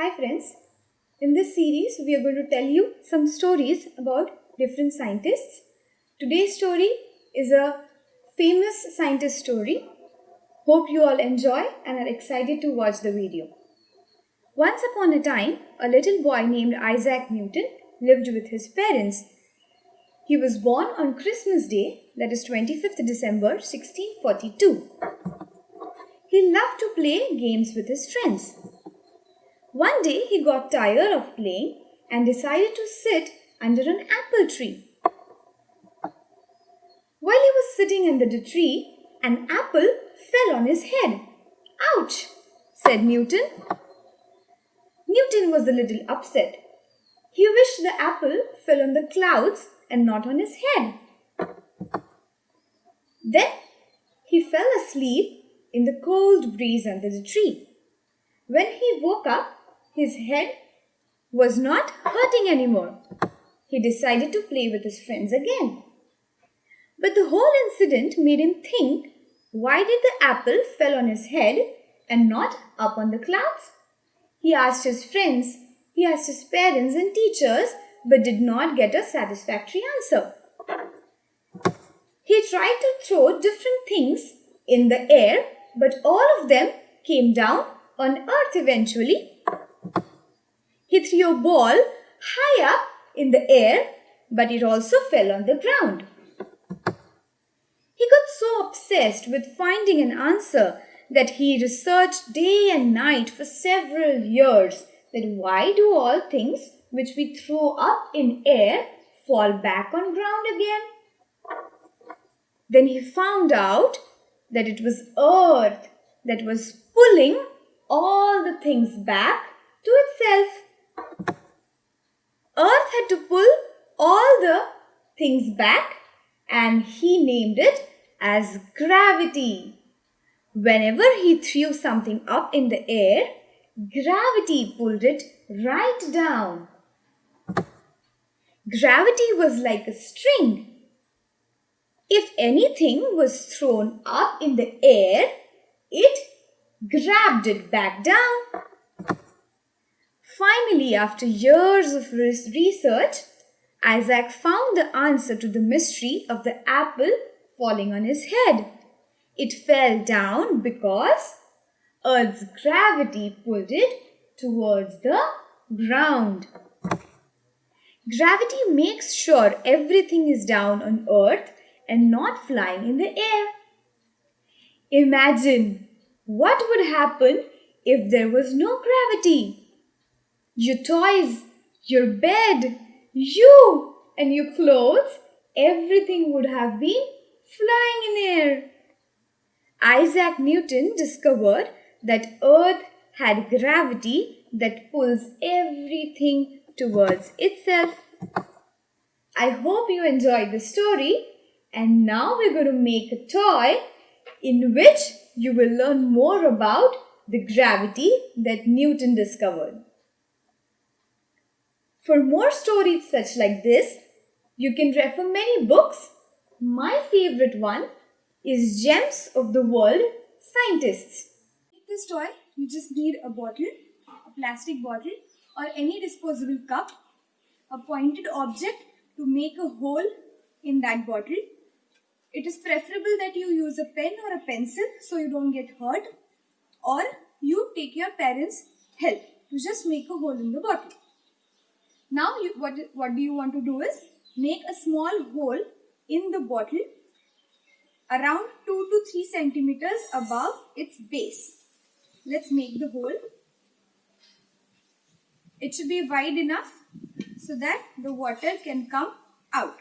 Hi friends. In this series, we are going to tell you some stories about different scientists. Today's story is a famous scientist story. Hope you all enjoy and are excited to watch the video. Once upon a time, a little boy named Isaac Newton lived with his parents. He was born on Christmas Day, that is 25th December 1642. He loved to play games with his friends. One day he got tired of playing and decided to sit under an apple tree. While he was sitting under the tree, an apple fell on his head. Ouch, said Newton. Newton was a little upset. He wished the apple fell on the clouds and not on his head. Then he fell asleep in the cold breeze under the tree. When he woke up, his head was not hurting anymore. He decided to play with his friends again. But the whole incident made him think why did the apple fell on his head and not up on the clouds? He asked his friends, he asked his parents and teachers, but did not get a satisfactory answer. He tried to throw different things in the air, but all of them came down on earth eventually. Threw a ball high up in the air, but it also fell on the ground. He got so obsessed with finding an answer that he researched day and night for several years that why do all things which we throw up in air fall back on ground again? Then he found out that it was earth that was pulling all the things back to itself. Earth had to pull all the things back and he named it as gravity. Whenever he threw something up in the air, gravity pulled it right down. Gravity was like a string. If anything was thrown up in the air, it grabbed it back down. Finally, after years of research, Isaac found the answer to the mystery of the apple falling on his head. It fell down because Earth's gravity pulled it towards the ground. Gravity makes sure everything is down on Earth and not flying in the air. Imagine what would happen if there was no gravity your toys, your bed, you and your clothes, everything would have been flying in air. Isaac Newton discovered that Earth had gravity that pulls everything towards itself. I hope you enjoyed the story and now we're going to make a toy in which you will learn more about the gravity that Newton discovered. For more stories such like this, you can refer many books. My favorite one is Gems of the World Scientists. Make this toy, you just need a bottle, a plastic bottle or any disposable cup, a pointed object to make a hole in that bottle. It is preferable that you use a pen or a pencil so you don't get hurt or you take your parents' help to just make a hole in the bottle. Now you, what, what do you want to do is make a small hole in the bottle around 2 to 3 centimeters above its base. Let's make the hole. It should be wide enough so that the water can come out.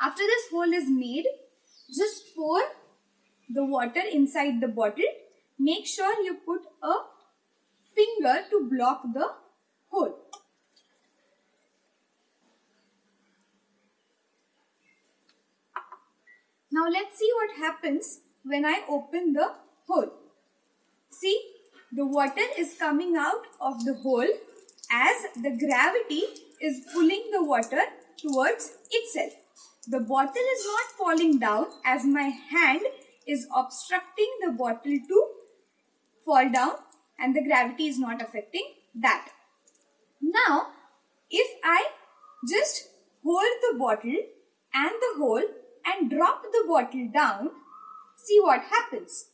After this hole is made, just pour the water inside the bottle. Make sure you put a finger to block the hole. Now let's see what happens when I open the hole. See, the water is coming out of the hole as the gravity is pulling the water towards itself. The bottle is not falling down as my hand is obstructing the bottle to fall down and the gravity is not affecting that. Now, if I just hold the bottle and the hole and drop the bottle down, see what happens.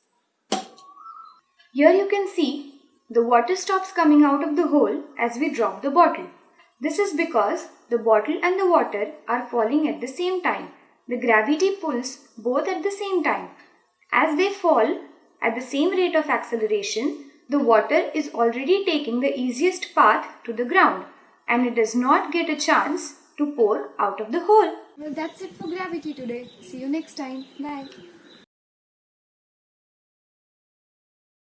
Here you can see the water stops coming out of the hole as we drop the bottle. This is because the bottle and the water are falling at the same time. The gravity pulls both at the same time. As they fall at the same rate of acceleration, the water is already taking the easiest path to the ground and it does not get a chance to pour out of the hole. Well, that's it for gravity today. See you next time. Bye.